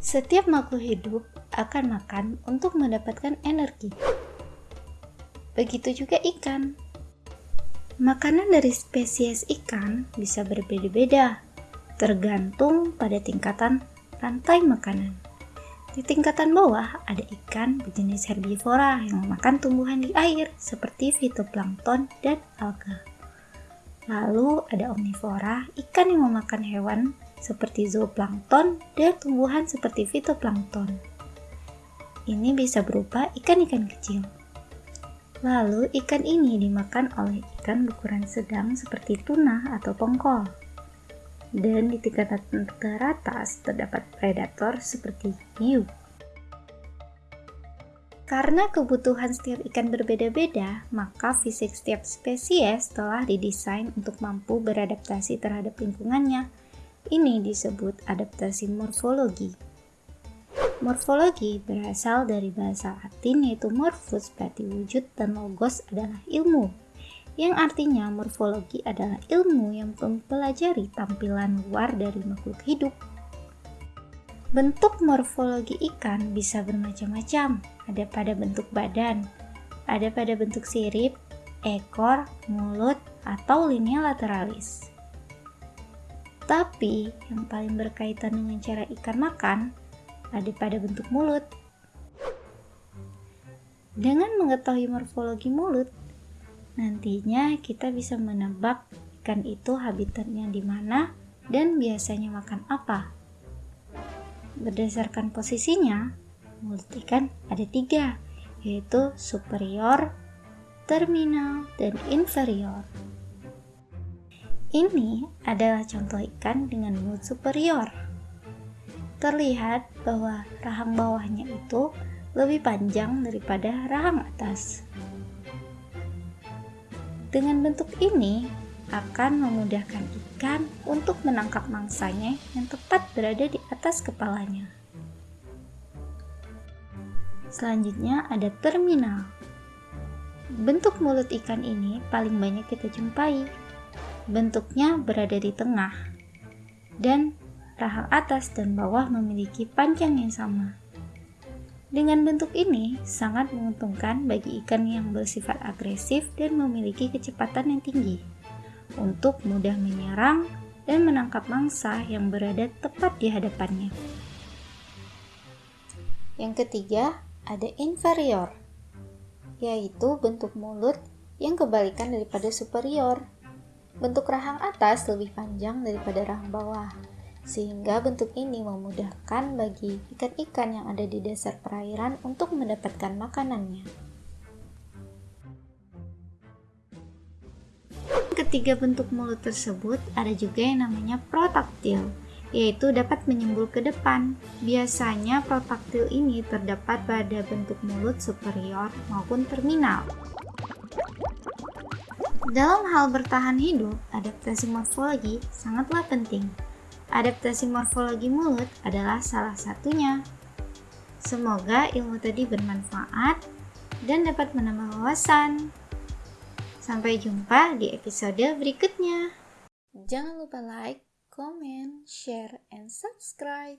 Setiap makhluk hidup akan makan untuk mendapatkan energi. Begitu juga ikan. Makanan dari spesies ikan bisa berbeda-beda, tergantung pada tingkatan rantai makanan. Di tingkatan bawah ada ikan berjenis herbivora yang memakan tumbuhan di air seperti fitoplankton dan alga. Lalu ada omnivora, ikan yang memakan hewan seperti zooplankton dan tumbuhan seperti fitoplankton. Ini bisa berupa ikan-ikan kecil. Lalu ikan ini dimakan oleh ikan berukuran sedang seperti tuna atau tongkol. Dan di tingkatan teratas terdapat predator seperti hiu. Karena kebutuhan setiap ikan berbeda-beda, maka fisik setiap spesies telah didesain untuk mampu beradaptasi terhadap lingkungannya. Ini disebut adaptasi morfologi. Morfologi berasal dari bahasa Latin yaitu morphus berarti wujud dan logos adalah ilmu. Yang artinya morfologi adalah ilmu yang mempelajari tampilan luar dari makhluk hidup Bentuk morfologi ikan bisa bermacam-macam. Ada pada bentuk badan, ada pada bentuk sirip, ekor, mulut, atau linea lateralis. Tapi yang paling berkaitan dengan cara ikan makan ada pada bentuk mulut. Dengan mengetahui morfologi mulut, nantinya kita bisa menebak ikan itu habitatnya di mana dan biasanya makan apa. Berdasarkan posisinya, mulut ikan ada tiga, yaitu superior, terminal, dan inferior. Ini adalah contoh ikan dengan mulut superior. Terlihat bahwa rahang bawahnya itu lebih panjang daripada rahang atas. Dengan bentuk ini, akan memudahkan ikan untuk menangkap mangsanya yang tepat berada di atas kepalanya. Selanjutnya ada terminal. Bentuk mulut ikan ini paling banyak kita jumpai. Bentuknya berada di tengah dan rahang atas dan bawah memiliki panjang yang sama. Dengan bentuk ini, sangat menguntungkan bagi ikan yang bersifat agresif dan memiliki kecepatan yang tinggi untuk mudah menyerang dan menangkap mangsa yang berada tepat di hadapannya. Yang ketiga, ada inferior, yaitu bentuk mulut yang kebalikan daripada superior. Bentuk rahang atas lebih panjang daripada rahang bawah, sehingga bentuk ini memudahkan bagi ikan-ikan yang ada di dasar perairan untuk mendapatkan makanannya. ketiga bentuk mulut tersebut ada juga yang namanya protaktil, yaitu dapat menyembul ke depan. Biasanya protaktil ini terdapat pada bentuk mulut superior maupun terminal. Dalam hal bertahan hidup, adaptasi morfologi sangatlah penting. Adaptasi morfologi mulut adalah salah satunya. Semoga ilmu tadi bermanfaat dan dapat menambah wawasan. Sampai jumpa di episode berikutnya. Jangan lupa like, comment, share, and subscribe.